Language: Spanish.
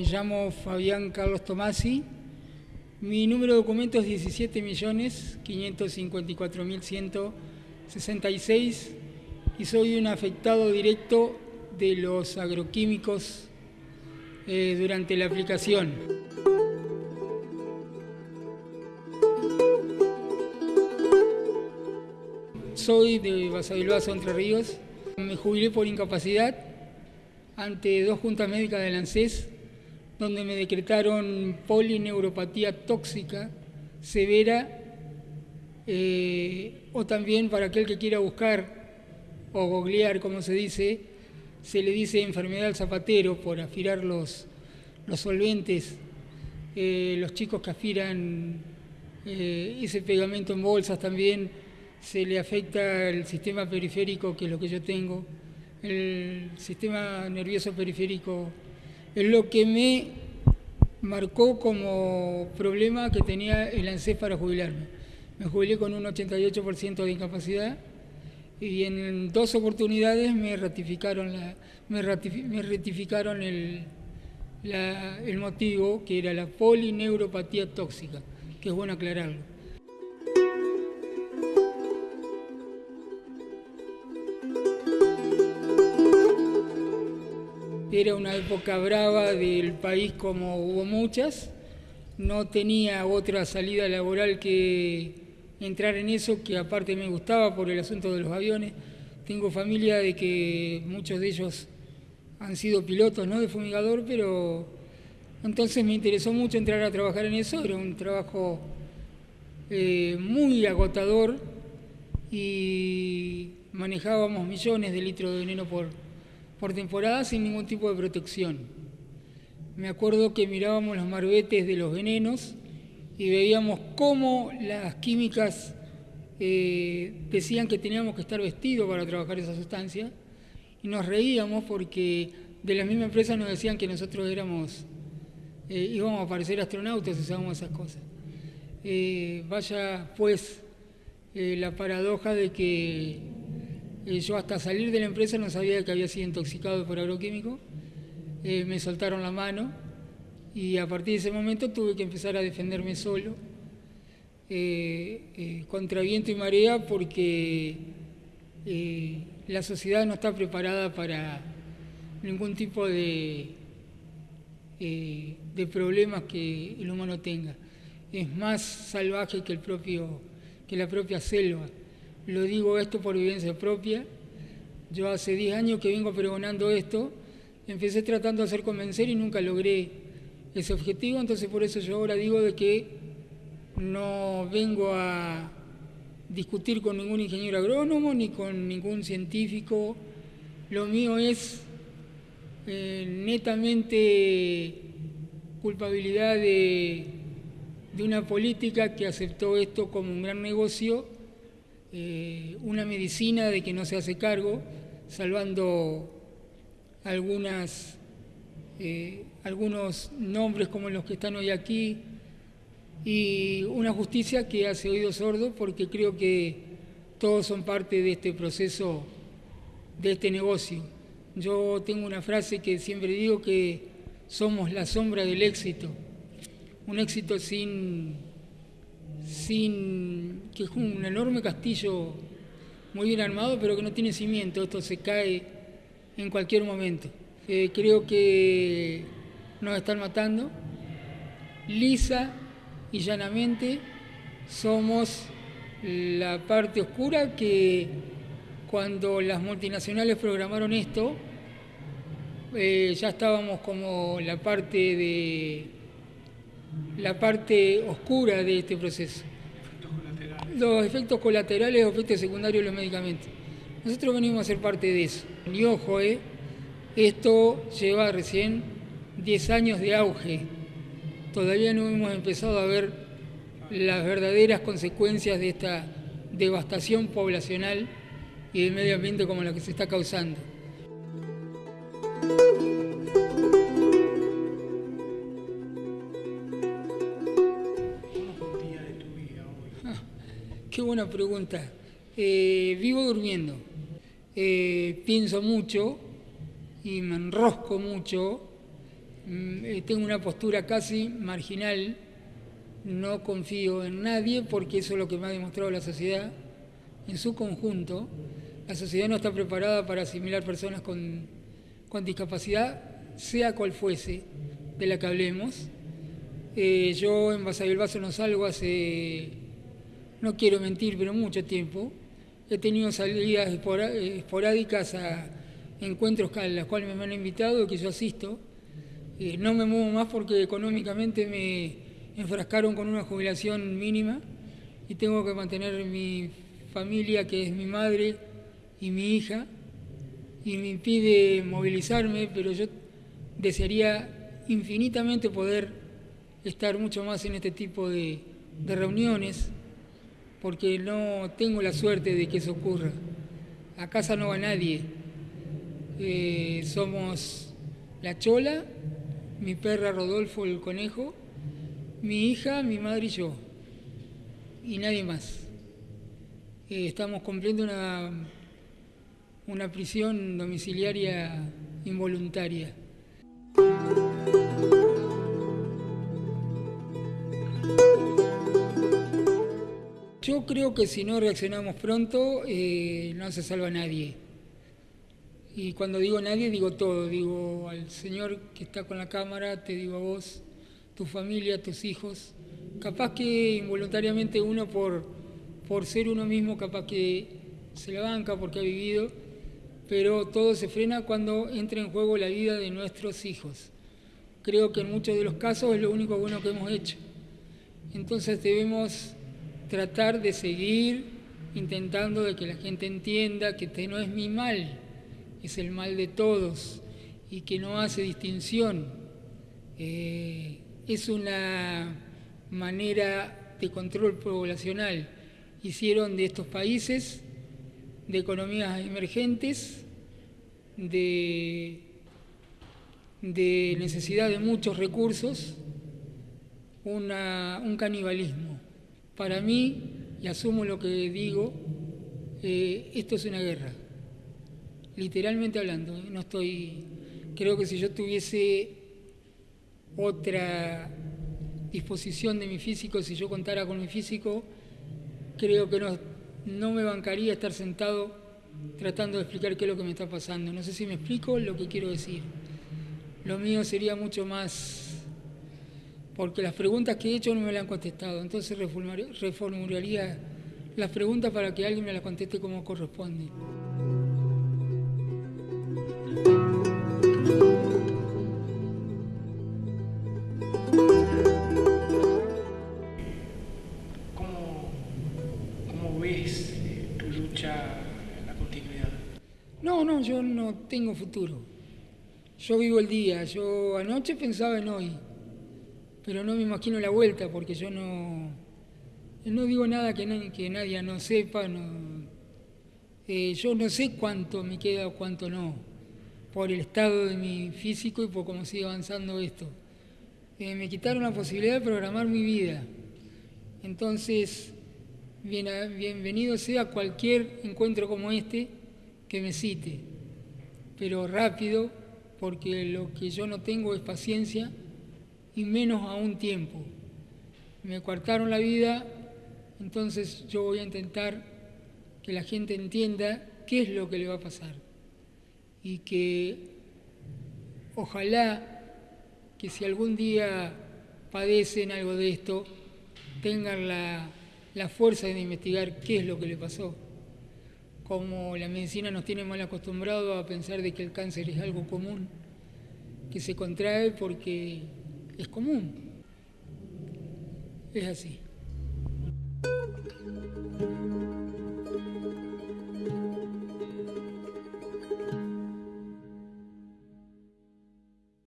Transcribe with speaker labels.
Speaker 1: Me llamo Fabián Carlos Tomasi. Mi número de documento es 17.554.166 y soy un afectado directo de los agroquímicos eh, durante la aplicación. Soy de Basavilbaso, Entre Ríos. Me jubilé por incapacidad ante dos juntas médicas del ANSES, donde me decretaron polineuropatía tóxica severa, eh, o también para aquel que quiera buscar o googlear, como se dice, se le dice enfermedad del zapatero por afilar los, los solventes, eh, los chicos que afiran eh, ese pegamento en bolsas también, se le afecta el sistema periférico, que es lo que yo tengo, el sistema nervioso periférico, es lo que me marcó como problema que tenía el ANSES para jubilarme. Me jubilé con un 88% de incapacidad y en dos oportunidades me ratificaron, la, me, ratificaron el, el motivo, que era la polineuropatía tóxica, que es bueno aclararlo. Era una época brava del país como hubo muchas, no tenía otra salida laboral que entrar en eso, que aparte me gustaba por el asunto de los aviones. Tengo familia de que muchos de ellos han sido pilotos ¿no? de fumigador, pero entonces me interesó mucho entrar a trabajar en eso, era un trabajo eh, muy agotador y manejábamos millones de litros de veneno por, por temporada sin ningún tipo de protección. Me acuerdo que mirábamos los marbetes de los venenos y veíamos cómo las químicas eh, decían que teníamos que estar vestidos para trabajar esa sustancia y nos reíamos porque de la misma empresa nos decían que nosotros éramos, eh, íbamos a parecer astronautas si usábamos esas cosas. Eh, vaya pues la paradoja de que eh, yo hasta salir de la empresa no sabía que había sido intoxicado por agroquímico. Eh, me soltaron la mano y a partir de ese momento tuve que empezar a defenderme solo, eh, contra viento y marea, porque la sociedad no está preparada para ningún tipo de, de problemas que el humano tenga. Es más salvaje que, el propio, que la propia selva. Lo digo esto por vivencia propia. Yo hace 10 años que vengo pregonando esto, empecé tratando de hacer convencer y nunca logré ese objetivo, entonces por eso yo ahora digo de que no vengo a discutir con ningún ingeniero agrónomo ni con ningún científico. Lo mío es eh, netamente culpabilidad de, de una política que aceptó esto como un gran negocio eh, una medicina de que no se hace cargo, salvando algunas, eh, algunos nombres como los que están hoy aquí, y una justicia que hace oído sordo porque creo que todos son parte de este proceso, de este negocio. Yo tengo una frase que siempre digo que somos la sombra del éxito, un éxito sin sin que es un enorme castillo muy bien armado, pero que no tiene cimiento, esto se cae en cualquier momento. Eh, creo que nos están matando. Lisa y llanamente somos la parte oscura que cuando las multinacionales programaron esto, eh, ya estábamos como la parte de la parte oscura de este proceso. Los efectos colaterales o efectos secundarios de los medicamentos. Nosotros venimos a ser parte de eso. Y ojo, eh, esto lleva recién 10 años de auge. Todavía no hemos empezado a ver las verdaderas consecuencias de esta devastación poblacional y del medio ambiente como la que se está causando. Buena pregunta. Eh, vivo durmiendo. Eh, pienso mucho y me enrosco mucho mm, eh, tengo una postura casi marginal, no confío en nadie porque eso es lo que me ha demostrado la sociedad en su conjunto. La sociedad no está preparada para asimilar personas con, con discapacidad, sea cual fuese de la que hablemos. Yo en Basavilbaso no salgo hace, no quiero mentir, pero mucho tiempo. He tenido salidas esporádicas a encuentros a los cuales me han invitado, que yo asisto. Eh, no me muevo más porque económicamente me enfrascaron con una jubilación mínima y tengo que mantener mi familia, que es mi madre y mi hija, y me impide movilizarme, pero yo desearía infinitamente poder estar mucho más en este tipo de, reuniones, porque no tengo la suerte de que eso ocurra. A casa no va nadie. Eh, somos la chola, mi perra Rodolfo el conejo, mi hija, mi madre y yo, y nadie más. Eh, estamos cumpliendo una, una prisión domiciliaria involuntaria. Yo creo que si no reaccionamos pronto, eh, no se salva nadie. Y cuando digo nadie, digo todo. Digo al señor que está con la cámara, te digo a vos, tu familia, tus hijos. Capaz que involuntariamente uno por, por ser uno mismo, capaz que se la banca porque ha vivido, pero todo se frena cuando entra en juego la vida de nuestros hijos. Creo que en muchos de los casos es lo único bueno que hemos hecho. Entonces debemos tratar de seguir intentando de que la gente entienda que este no es mi mal, es el mal de todos y que no hace distinción. Eh, es una manera de control poblacional. Hicieron de estos países, de economías emergentes, de, de necesidad de muchos recursos, un canibalismo. Para mí, y asumo lo que digo, eh, esto es una guerra, literalmente hablando. ¿eh? No estoy, creo que si yo tuviese otra disposición de mi físico, si yo contara con mi físico, creo que no, no me bancaría estar sentado tratando de explicar qué es lo que me está pasando. No sé si me explico lo que quiero decir. Lo mío sería mucho más porque las preguntas que he hecho no me las han contestado. Entonces reformularía las preguntas para que alguien me las conteste como corresponde.
Speaker 2: ¿Cómo, ves eh, tu lucha en la continuidad?
Speaker 1: No, no, yo no tengo futuro. Yo vivo el día. Yo anoche pensaba en hoy pero no me imagino la vuelta porque yo no, no digo nada que, nadie no sepa, eh, yo no sé cuánto me queda o cuánto no, por el estado de mi físico y por cómo sigue avanzando esto. Eh, me quitaron la posibilidad de programar mi vida. Entonces, bienvenido sea cualquier encuentro como este que me cite, pero rápido, porque lo que yo no tengo es paciencia y menos a un tiempo. Me cortaron la vida, entonces yo voy a intentar que la gente entienda qué es lo que le va a pasar y que ojalá que si algún día padecen algo de esto, tengan la, la fuerza de investigar qué es lo que le pasó. Como la medicina nos tiene mal acostumbrado a pensar de que el cáncer es algo común, que se contrae porque es común. Es así.